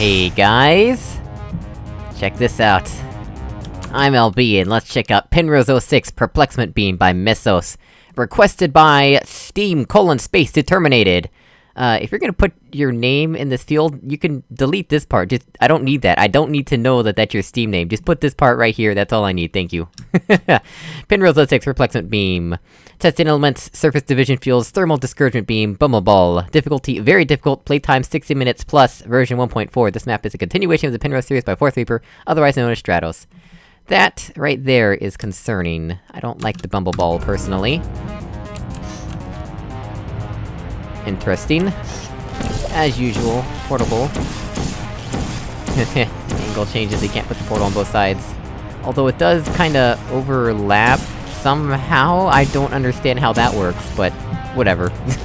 Hey guys! Check this out. I'm LB, and let's check out Penrose 06 Perplexment Beam by Missos. Requested by Steam colon space determinated. Uh, if you're gonna put your name in this field, you can delete this part, just- I don't need that, I don't need to know that that's your Steam name, just put this part right here, that's all I need, thank you. Penrose 06 Perplexment Beam. Testing elements, surface division fuels, thermal discouragement beam, bumbleball. Difficulty, very difficult, playtime 60 minutes plus, version 1.4. This map is a continuation of the Penrose series by Fourth Reaper, otherwise known as Stratos. That, right there, is concerning. I don't like the bumbleball, personally. Interesting. As usual, portable. Angle changes, you can't put the portal on both sides. Although it does kinda overlap somehow, I don't understand how that works, but whatever.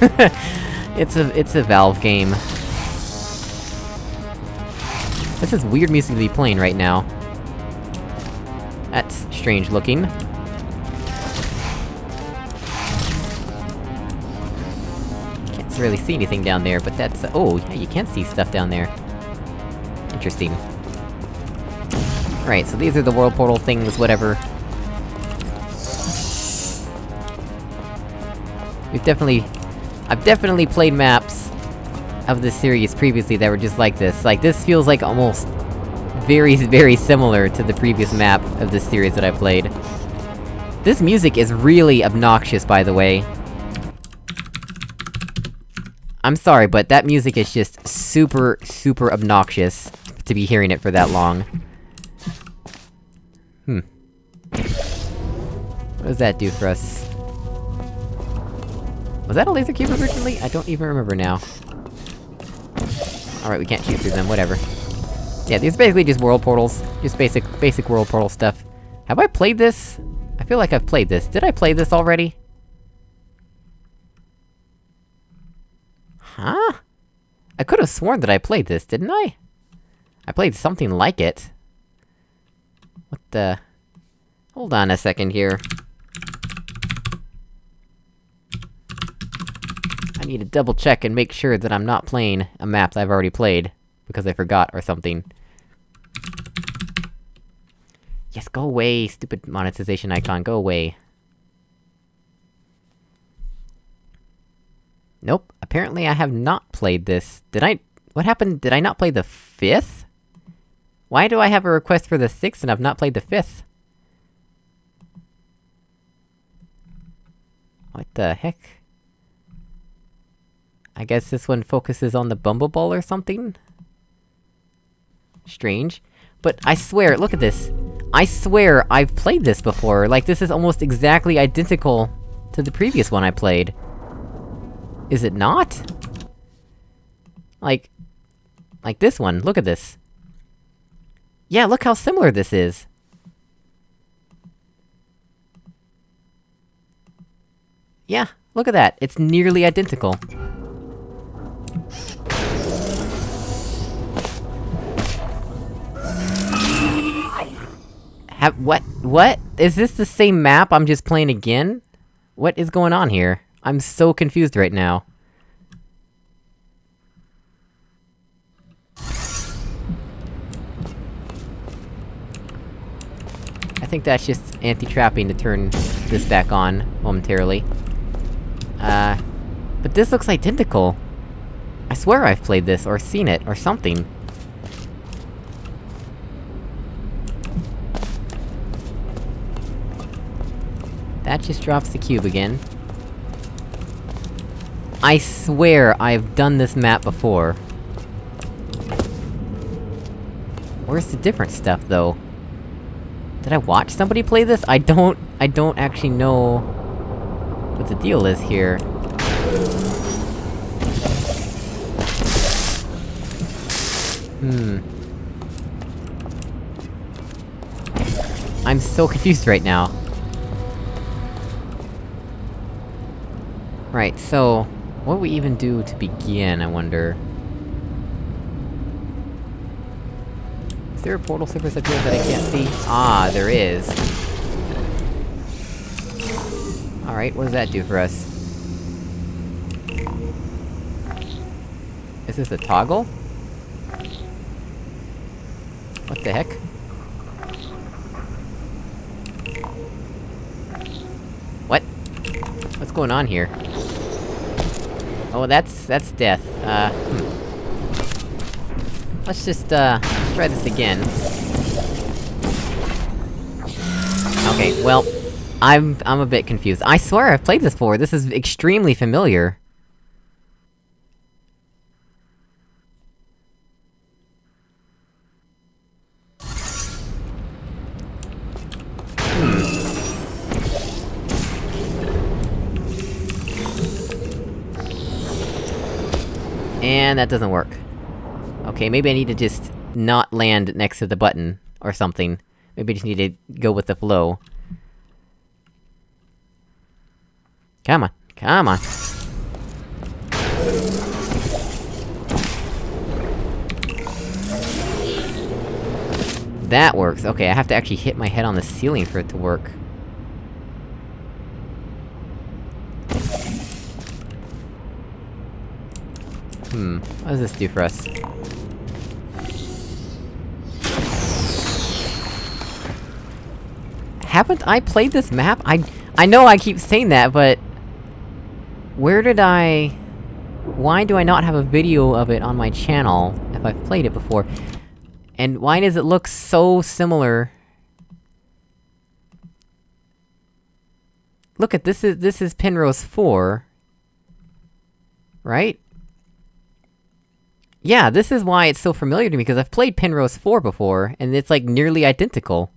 it's a- it's a Valve game. This is weird music to be playing right now. That's strange looking. Really see anything down there, but that's- oh, yeah, you can see stuff down there. Interesting. Right, so these are the world portal things, whatever. We've definitely... I've definitely played maps of this series previously that were just like this. Like, this feels like almost very, very similar to the previous map of this series that I played. This music is really obnoxious, by the way. I'm sorry, but that music is just super, super obnoxious to be hearing it for that long. Hmm. What does that do for us? Was that a laser cube originally? I don't even remember now. Alright, we can't shoot through them, whatever. Yeah, these are basically just world portals. Just basic- basic world portal stuff. Have I played this? I feel like I've played this. Did I play this already? Huh? I could've sworn that I played this, didn't I? I played something like it. What the... Hold on a second here. I need to double check and make sure that I'm not playing a map that I've already played, because I forgot or something. Yes, go away, stupid monetization icon, go away. Nope, apparently I have not played this. Did I- what happened? Did I not play the fifth? Why do I have a request for the sixth and I've not played the fifth? What the heck? I guess this one focuses on the Bumbleball or something? Strange. But I swear, look at this! I swear I've played this before, like this is almost exactly identical to the previous one I played. Is it not? Like... Like this one, look at this. Yeah, look how similar this is! Yeah, look at that, it's nearly identical. Have- what? What? Is this the same map I'm just playing again? What is going on here? I'm so confused right now. I think that's just anti-trapping to turn this back on, momentarily. Uh... But this looks identical! I swear I've played this, or seen it, or something. That just drops the cube again. I swear I've done this map before. Where's the different stuff, though? Did I watch somebody play this? I don't- I don't actually know... what the deal is here. Hmm. I'm so confused right now. Right, so... What do we even do to begin, I wonder? Is there a portal surface up here that I can't see? Ah, there is. Alright, what does that do for us? Is this a toggle? What the heck? What? What's going on here? Oh, that's- that's death. Uh, hmm. Let's just, uh, try this again. Okay, well... I'm- I'm a bit confused. I swear I've played this before, this is extremely familiar. And that doesn't work. Okay, maybe I need to just not land next to the button, or something. Maybe I just need to go with the flow. Come on, come on! That works, okay, I have to actually hit my head on the ceiling for it to work. Hmm, what does this do for us? Haven't I played this map? I- I know I keep saying that, but... Where did I... Why do I not have a video of it on my channel, if I've played it before? And why does it look so similar? Look at this is- this is Penrose 4. Right? Yeah, this is why it's so familiar to me, because I've played Penrose 4 before, and it's like nearly identical.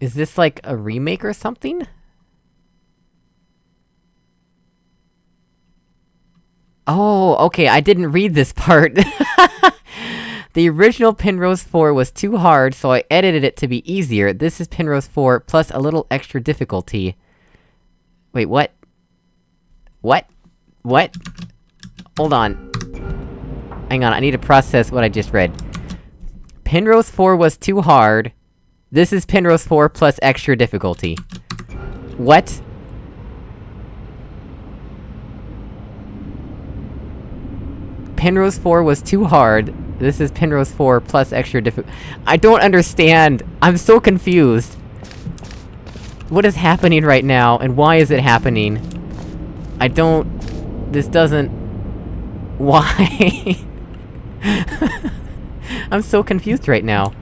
Is this like a remake or something? Oh, okay, I didn't read this part. the original Penrose 4 was too hard, so I edited it to be easier. This is Penrose 4, plus a little extra difficulty. Wait, what? What? What? Hold on. Hang on, I need to process what I just read. Penrose 4 was too hard. This is Penrose 4 plus extra difficulty. What? Penrose 4 was too hard. This is Penrose 4 plus extra diffi- I don't understand! I'm so confused! What is happening right now, and why is it happening? I don't... This doesn't... Why? I'm so confused right now.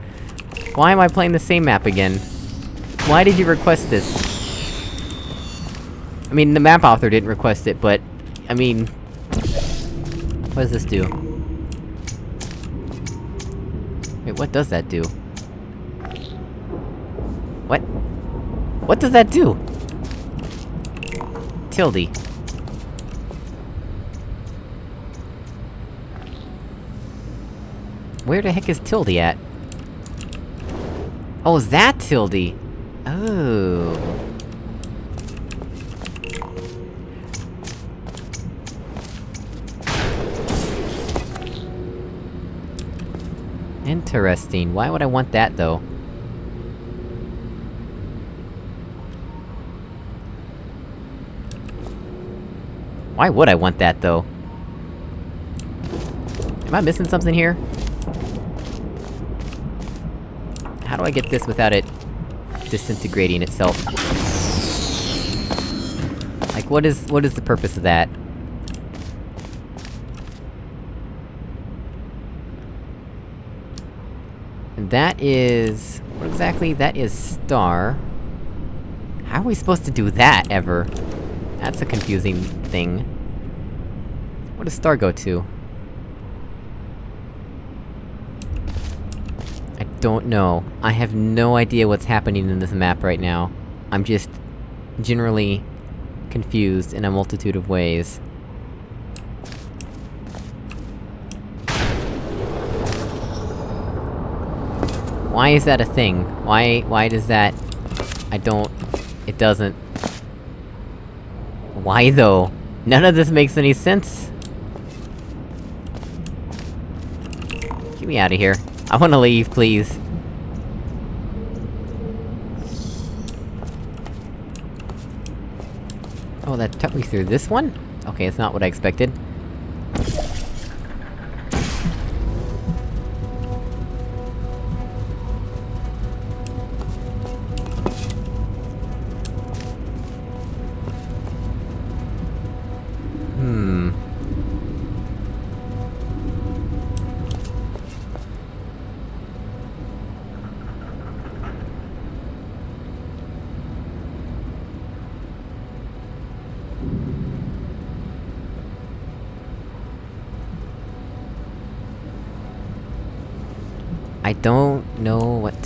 Why am I playing the same map again? Why did you request this? I mean, the map author didn't request it, but... I mean... What does this do? Wait, what does that do? What? What does that do? Tilde. Where the heck is Tilde at? Oh, is that Tilde? Oh... Interesting. Why would I want that, though? Why would I want that, though? Am I missing something here? How do I get this without it... disintegrating itself? Like, what is- what is the purpose of that? And that is... What exactly? That is star... How are we supposed to do that, ever? That's a confusing thing. What does star go to? I don't know. I have no idea what's happening in this map right now. I'm just... generally... confused in a multitude of ways. Why is that a thing? Why- why does that... I don't... It doesn't... Why though? None of this makes any sense! Get me out of here. I wanna leave, please. Oh, that took me through this one? Okay, it's not what I expected.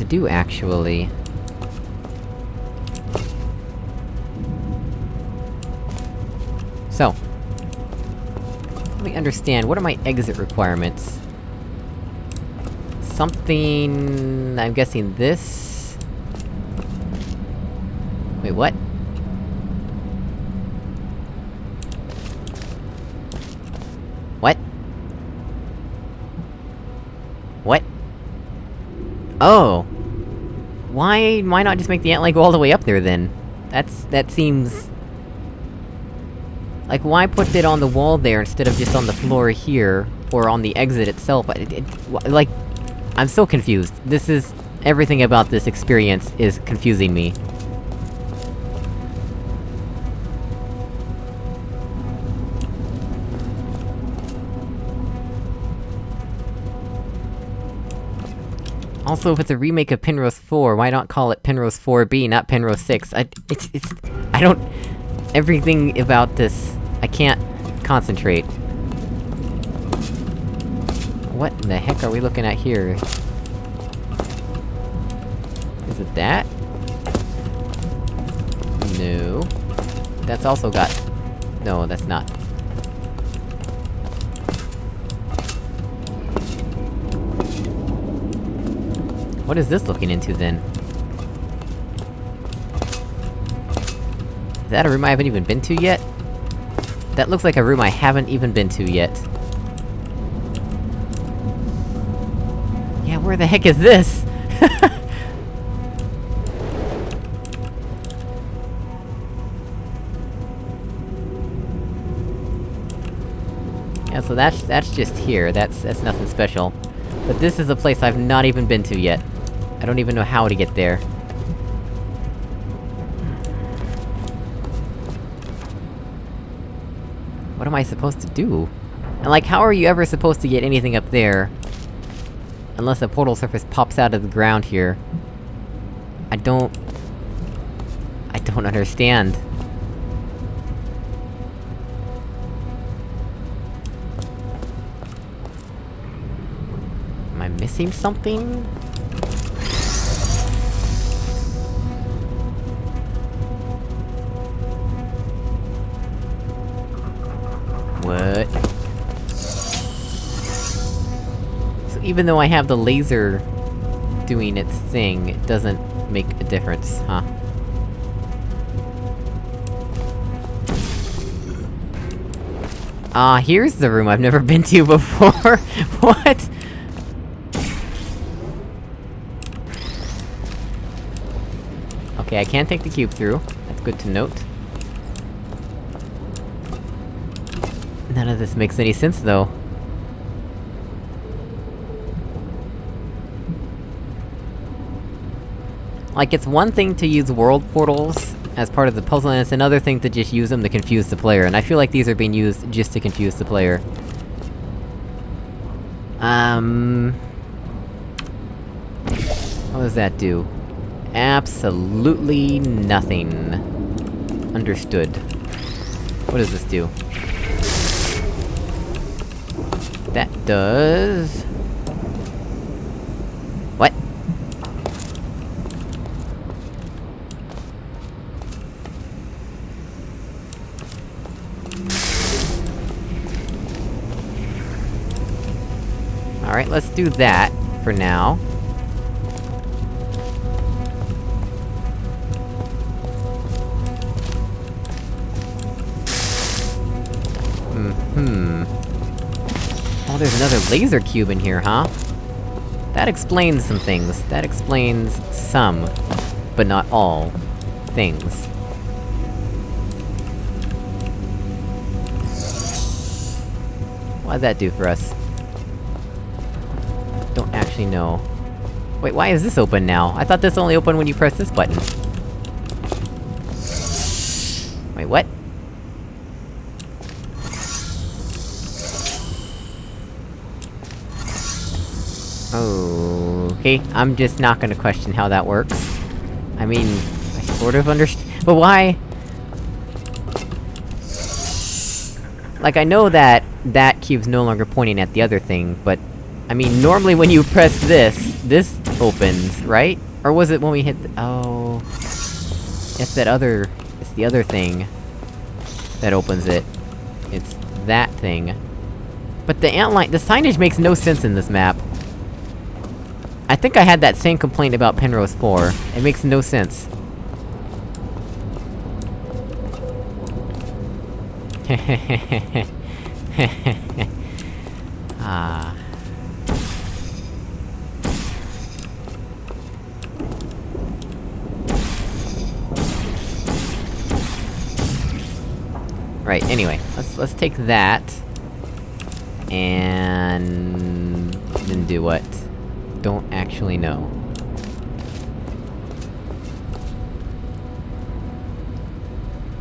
To do, actually. So... Let me understand, what are my exit requirements? Something... I'm guessing this... Wait, what? What? What? Oh! Why- why not just make the ant leg go all the way up there, then? That's- that seems... Like, why put it on the wall there instead of just on the floor here, or on the exit itself? It, it, like... I'm so confused. This is... Everything about this experience is confusing me. Also, if it's a remake of Penrose 4, why not call it Penrose 4B, not Penrose 6? I- it's- it's- I don't... Everything about this... I can't... concentrate. What in the heck are we looking at here? Is it that? No. That's also got... No, that's not. What is this looking into, then? Is that a room I haven't even been to yet? That looks like a room I haven't even been to yet. Yeah, where the heck is this? yeah, so that's- that's just here, that's- that's nothing special. But this is a place I've not even been to yet. I don't even know how to get there. What am I supposed to do? And like, how are you ever supposed to get anything up there? Unless a portal surface pops out of the ground here. I don't... I don't understand. Am I missing something? Even though I have the laser doing its thing, it doesn't make a difference, huh? Ah, here's the room I've never been to before! what?! Okay, I can't take the cube through. That's good to note. None of this makes any sense, though. Like, it's one thing to use world portals as part of the puzzle, and it's another thing to just use them to confuse the player, and I feel like these are being used just to confuse the player. Um... What does that do? Absolutely nothing. Understood. What does this do? That does... let's do that, for now. Mm-hmm. Oh, there's another laser cube in here, huh? That explains some things. That explains some, but not all, things. What'd that do for us? Actually know. Wait, why is this open now? I thought this only opened when you press this button. Wait, what? Okay, I'm just not gonna question how that works. I mean, I sort of understand- but why? Like, I know that that cube's no longer pointing at the other thing, but... I mean, normally when you press this, this opens, right? Or was it when we hit oh... It's that other... It's the other thing... that opens it. It's that thing. But the antline- the signage makes no sense in this map. I think I had that same complaint about Penrose 4. It makes no sense. ah... Right, anyway, let's- let's take that... And... then do what? Don't actually know.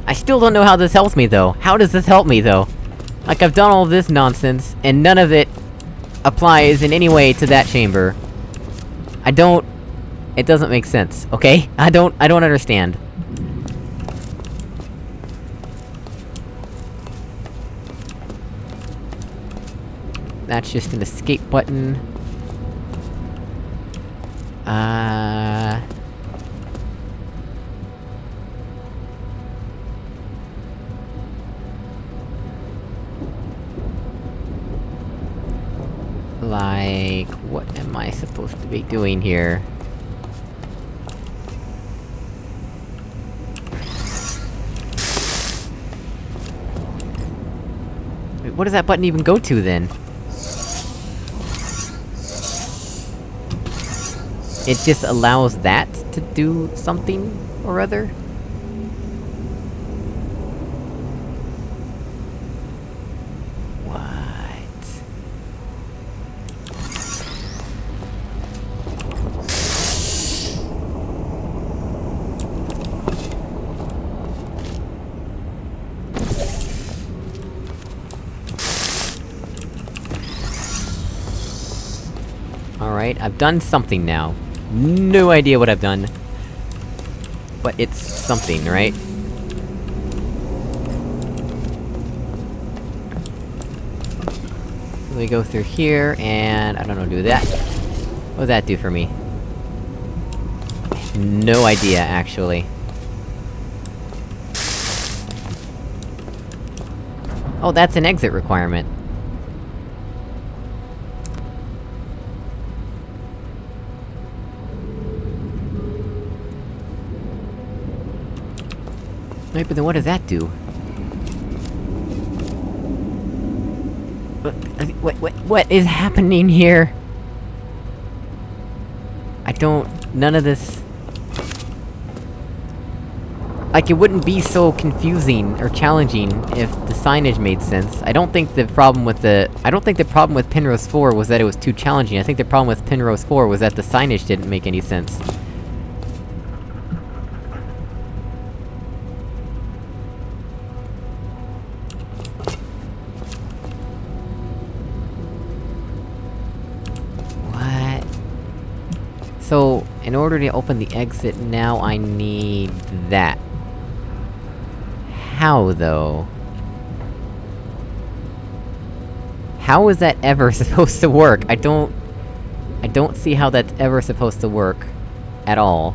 I still don't know how this helps me, though. How does this help me, though? Like, I've done all this nonsense, and none of it applies in any way to that chamber. I don't... It doesn't make sense, okay? I don't- I don't understand. That's just an escape button. Uh... Like... What am I supposed to be doing here? Wait, what does that button even go to, then? It just allows that to do something or other? Alright, I've done something now. No idea what I've done. But it's something, right? We go through here, and... I don't know, do that. What does that do for me? No idea, actually. Oh, that's an exit requirement. Wait, but then what does that do? What, what, what, what is happening here? I don't... none of this... Like, it wouldn't be so confusing or challenging if the signage made sense. I don't think the problem with the- I don't think the problem with Penrose 4 was that it was too challenging, I think the problem with Penrose 4 was that the signage didn't make any sense. Order to open the exit, now I need that. How, though? How is that ever supposed to work? I don't... I don't see how that's ever supposed to work. At all.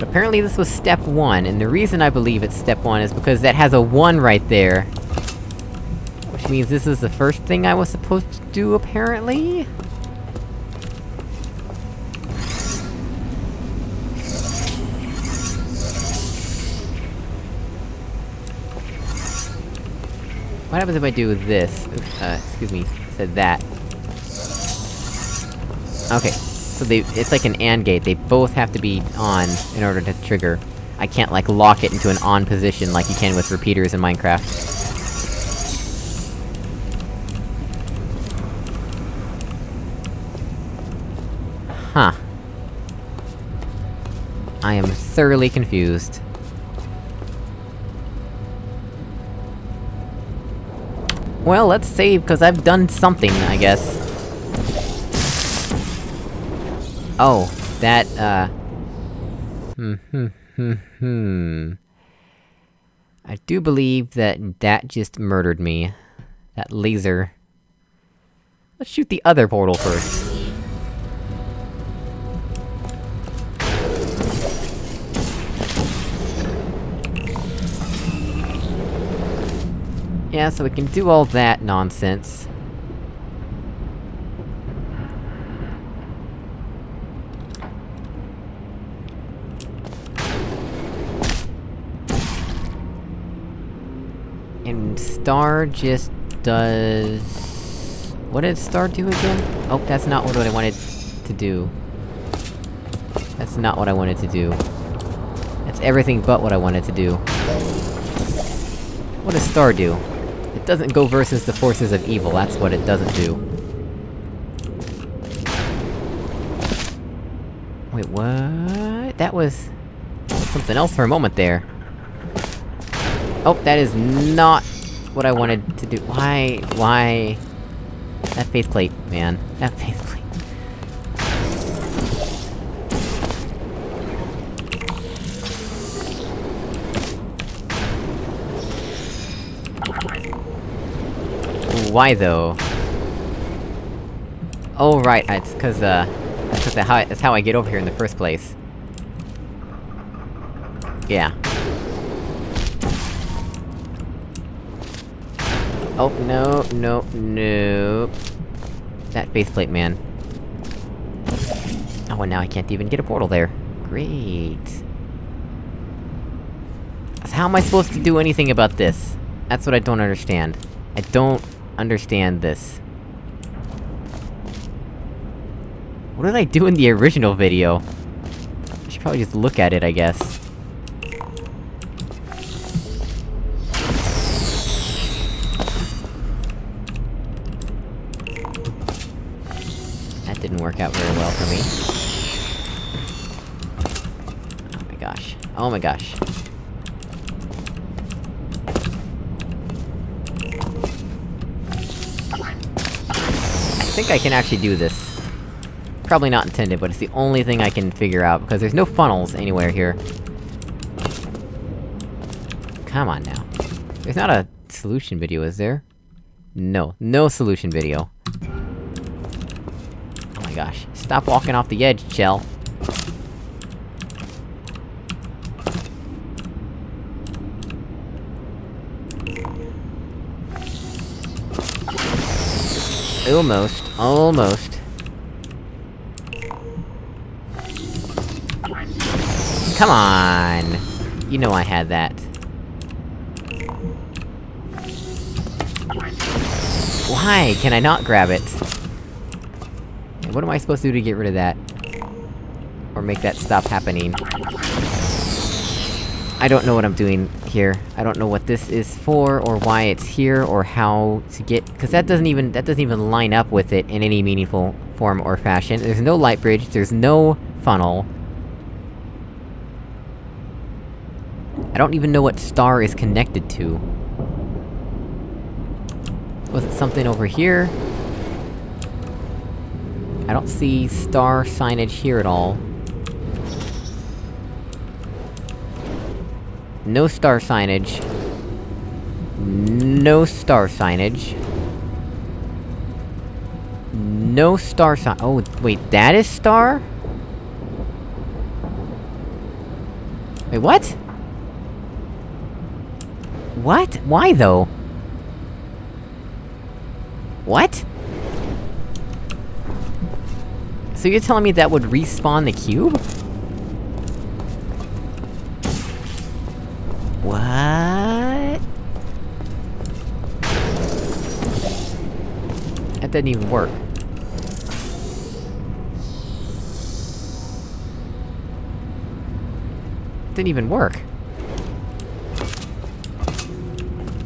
Apparently this was step 1, and the reason I believe it's step 1 is because that has a 1 right there. Which means this is the first thing I was supposed to do, apparently? What happens if I do this? Uh, excuse me, said that. Okay, so they- it's like an AND gate, they both have to be on in order to trigger. I can't, like, lock it into an on position like you can with repeaters in Minecraft. Huh. I am thoroughly confused. Well, let's save, because I've done something, I guess. Oh, that, uh... Hmm, hmm, hmm, hmm... I do believe that that just murdered me. That laser. Let's shoot the other portal first. Yeah, so we can do all that nonsense. And Star just does... What did Star do again? Oh, that's not what I wanted to do. That's not what I wanted to do. That's everything but what I wanted to do. What does Star do? It doesn't go versus the forces of evil, that's what it doesn't do. Wait, what? That was... something else for a moment there. Oh, that is not what I wanted to do. Why? Why? That faith plate, man. That faith plate. Why though? Oh right, it's cause, uh... That's, how, that's how I get over here in the first place. Yeah. Oh, no, no, no... That faith plate, man. Oh, and now I can't even get a portal there. Great. So how am I supposed to do anything about this? That's what I don't understand. I don't understand this. What did I do in the original video? I should probably just look at it, I guess. That didn't work out very well for me. Oh my gosh. Oh my gosh. I can actually do this. Probably not intended, but it's the only thing I can figure out, because there's no funnels anywhere here. Come on now. There's not a solution video, is there? No. No solution video. Oh my gosh. Stop walking off the edge, Chell. Almost. Almost. Come on! You know I had that. Why can I not grab it? What am I supposed to do to get rid of that? Or make that stop happening? I don't know what I'm doing here. I don't know what this is for, or why it's here, or how to get- cause that doesn't even- that doesn't even line up with it in any meaningful form or fashion. There's no light bridge, there's no funnel. I don't even know what star is connected to. Was it something over here? I don't see star signage here at all. No star signage. No star signage. No star sign- oh, wait, that is star? Wait, what? What? Why though? What? So you're telling me that would respawn the cube? What? That didn't even work. Didn't even work.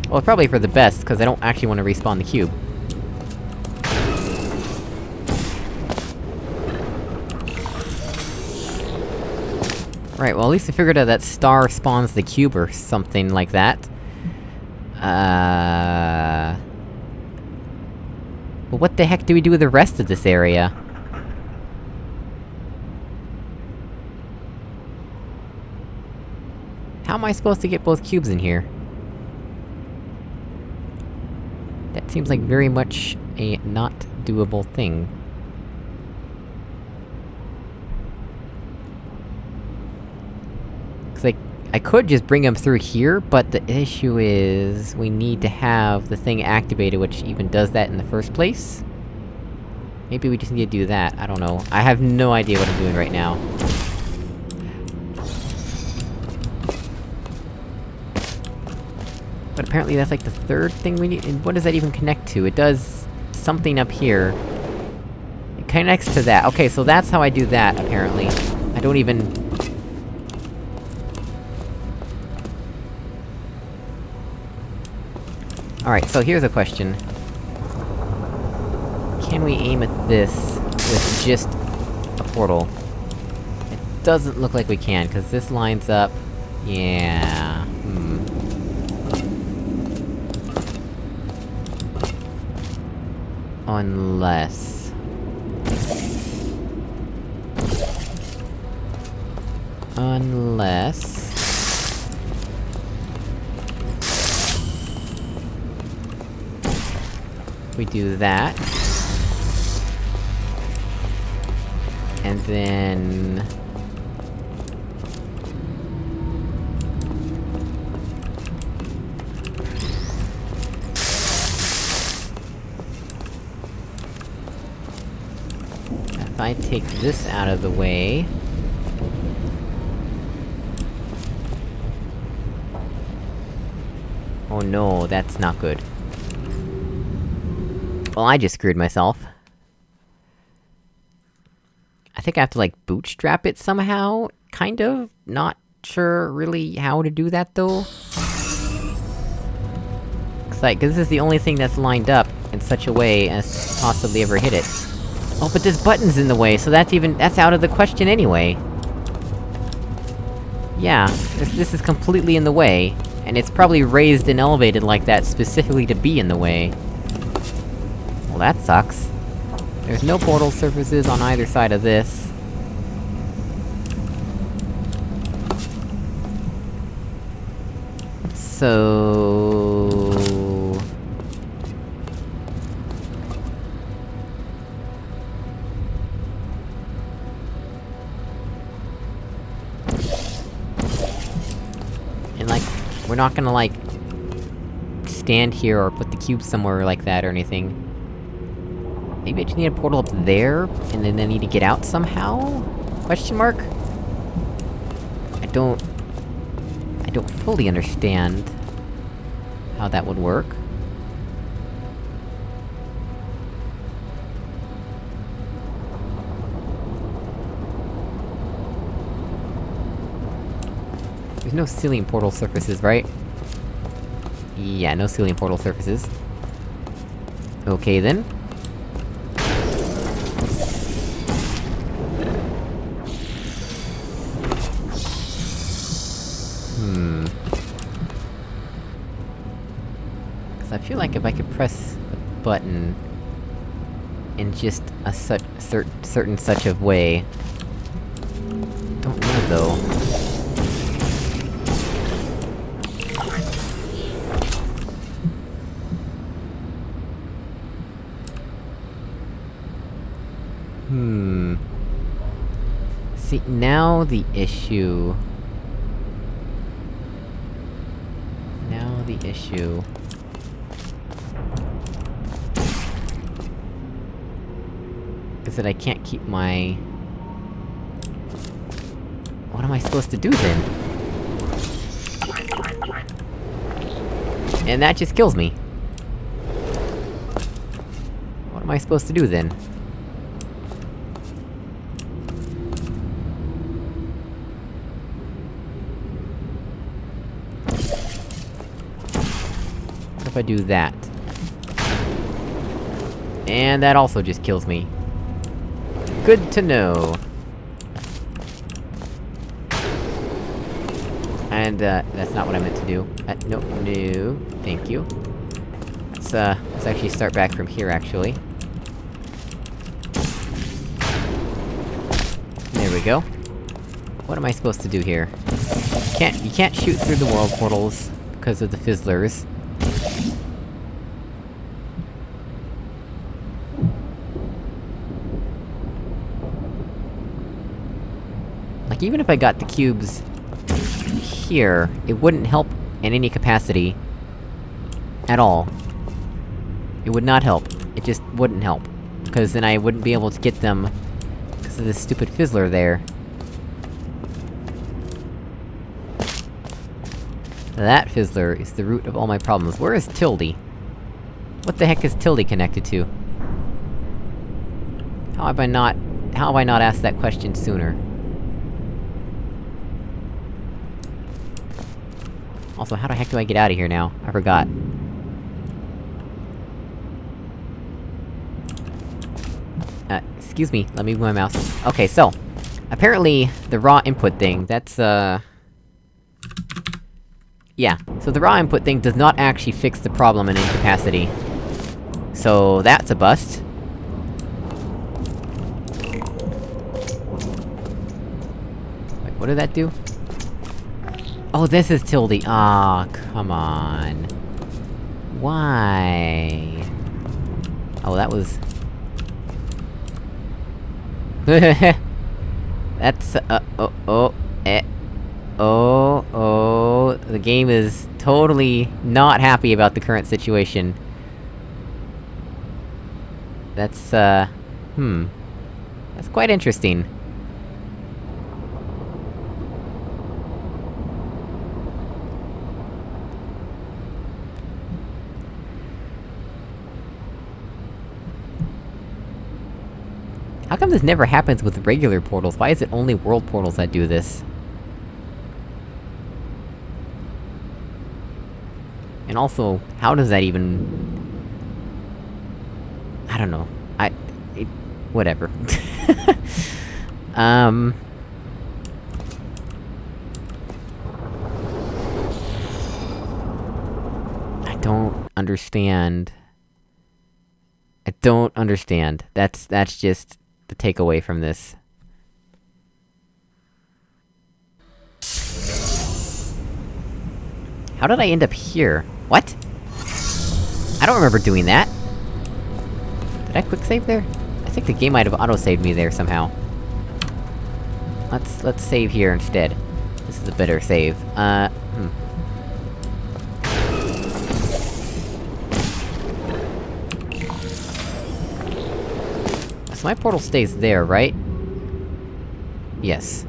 Well, probably for the best, because I don't actually want to respawn the cube. Right, well at least I figured out that star spawns the cube or something like that. Uh... But what the heck do we do with the rest of this area? How am I supposed to get both cubes in here? That seems like very much a not doable thing. Cause I- could just bring them through here, but the issue is... We need to have the thing activated which even does that in the first place? Maybe we just need to do that, I don't know. I have no idea what I'm doing right now. But apparently that's like the third thing we need- and what does that even connect to? It does... something up here. It connects to that. Okay, so that's how I do that, apparently. I don't even... Alright, so here's a question. Can we aim at this with just a portal? It doesn't look like we can, cause this lines up... Yeah... Hmm. Unless... Unless... We do that. And then... If I take this out of the way... Oh no, that's not good. Well, I just screwed myself. I think I have to, like, bootstrap it somehow? Kind of? Not sure really how to do that, though? Cause, like, cause this is the only thing that's lined up in such a way as to possibly ever hit it. Oh, but this button's in the way, so that's even- that's out of the question anyway! Yeah, this, this is completely in the way, and it's probably raised and elevated like that specifically to be in the way. That sucks. There's no portal surfaces on either side of this. So... And like, we're not gonna like... stand here or put the cube somewhere like that or anything. Maybe I just need a portal up there, and then I need to get out somehow? Question mark? I don't... I don't fully understand... how that would work. There's no ceiling portal surfaces, right? Yeah, no ceiling portal surfaces. Okay then. Feel like if I could press the button... in just a such- cer- certain such of way... Don't know though. Hmm... See, now the issue... Now the issue... Is that I can't keep my... What am I supposed to do then? And that just kills me. What am I supposed to do then? What if I do that? And that also just kills me. Good to know. And, uh, that's not what I meant to do. Uh, no, no, thank you. Let's, uh, let's actually start back from here, actually. There we go. What am I supposed to do here? Can't- you can't shoot through the world portals, because of the fizzlers. Like, even if I got the cubes... here, it wouldn't help in any capacity. At all. It would not help. It just wouldn't help. Because then I wouldn't be able to get them... because of this stupid fizzler there. That fizzler is the root of all my problems. Where is Tildy? What the heck is Tildy connected to? How have I not- how have I not asked that question sooner? Also, how the heck do I get out of here now? I forgot. Uh, excuse me, let me move my mouse. Okay, so... Apparently, the raw input thing, that's, uh... Yeah, so the raw input thing does not actually fix the problem in incapacity. So, that's a bust. Wait, what did that do? Oh, this is Tildy. Ah, come on. Why? Oh, that was... That's, uh, oh, oh, eh. Oh, oh, the game is totally not happy about the current situation. That's, uh... Hmm. That's quite interesting. How come this never happens with regular portals? Why is it only world portals that do this? And also, how does that even... I don't know. I... It, whatever. um... I don't understand... I don't understand. That's- that's just the takeaway from this. How did I end up here? What? I don't remember doing that! Did I quick save there? I think the game might have auto-saved me there somehow. Let's- let's save here instead. This is a better save. Uh, So my portal stays there, right? Yes.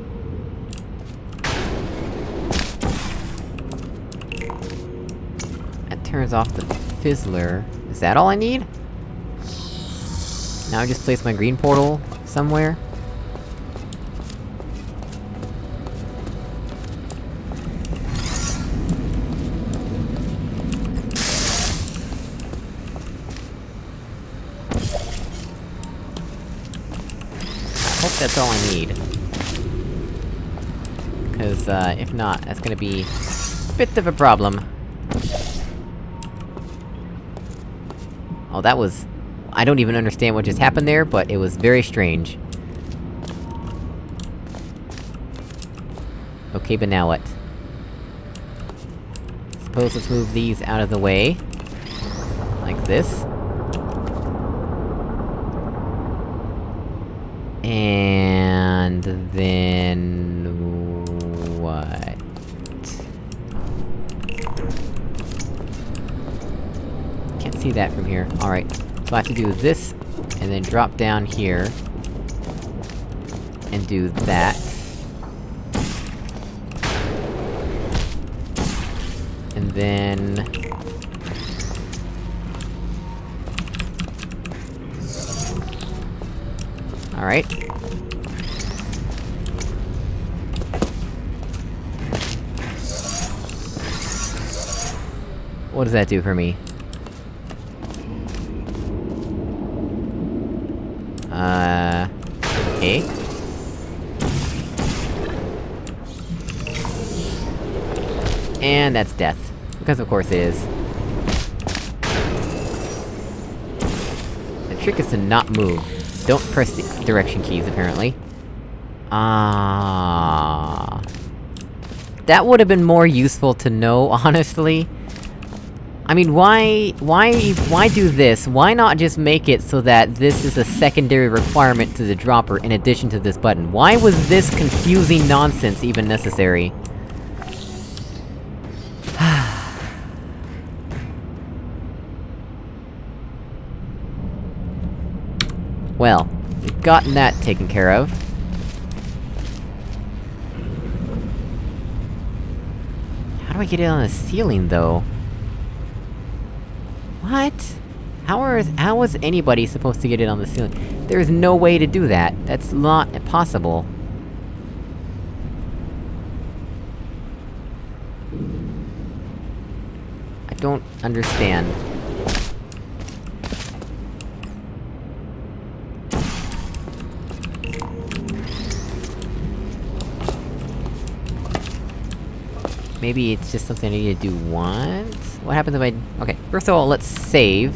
That turns off the fizzler. Is that all I need? Now I just place my green portal... somewhere? Cause, uh, if not, that's gonna be... a bit of a problem. Oh, that was... I don't even understand what just happened there, but it was very strange. Okay, but now what? Suppose let's move these out of the way. Like this. And then... Can't see that from here. Alright. So I have to do this, and then drop down here... and do that. And then... Alright. What does that do for me? Uh... Okay. And that's death. Because of course it is. The trick is to not move. Don't press the direction keys, apparently. Ah. That would've been more useful to know, honestly. I mean, why... why... why do this? Why not just make it so that this is a secondary requirement to the dropper in addition to this button? Why was this confusing nonsense even necessary? well, we've gotten that taken care of. How do I get it on the ceiling, though? What? How are- how was anybody supposed to get it on the ceiling? There's no way to do that. That's not possible. I don't understand. Maybe it's just something I need to do once? What happens if I... Okay, first of all, let's save...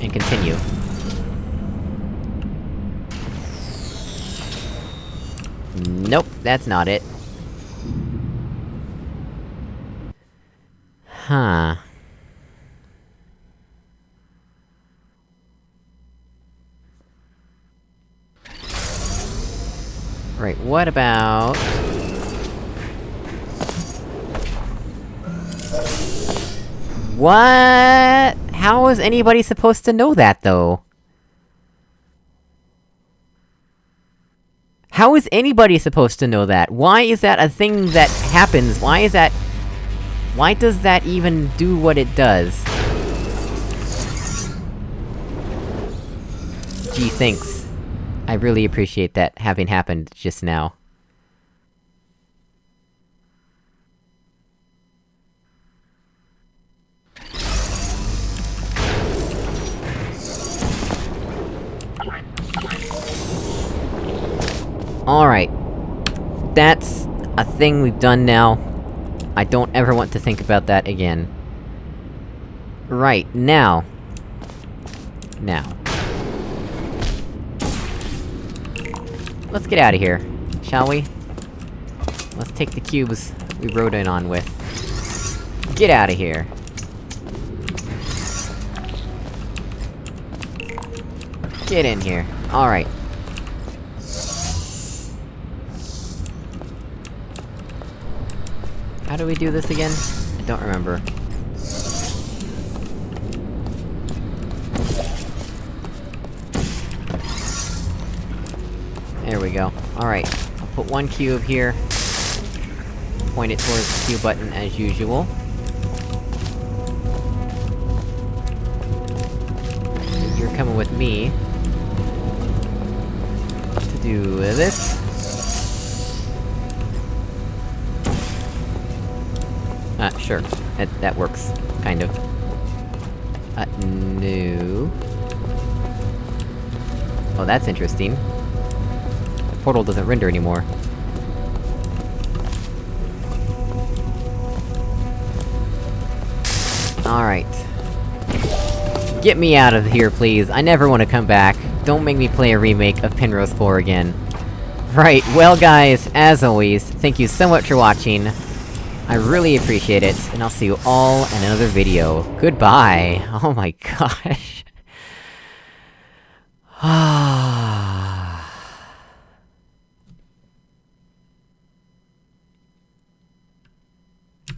and continue. Nope, that's not it. Huh... Right, what about... What? How is anybody supposed to know that, though? How is anybody supposed to know that? Why is that a thing that happens? Why is that... Why does that even do what it does? Gee, thanks. I really appreciate that having happened just now. Alright. That's a thing we've done now. I don't ever want to think about that again. Right, now. Now. Let's get out of here, shall we? Let's take the cubes we rode in on with. Get out of here! Get in here. Alright. How do we do this again? I don't remember. There we go. Alright. I'll put one cube here. Point it towards the Q button as usual. You're coming with me... to do this. Sure. That- that works. Kind of. Uh, no... Oh, that's interesting. The portal doesn't render anymore. Alright. Get me out of here, please. I never want to come back. Don't make me play a remake of Pinrose 4 again. Right, well guys, as always, thank you so much for watching. I really appreciate it, and I'll see you all in another video. Goodbye! Oh my gosh. Ah.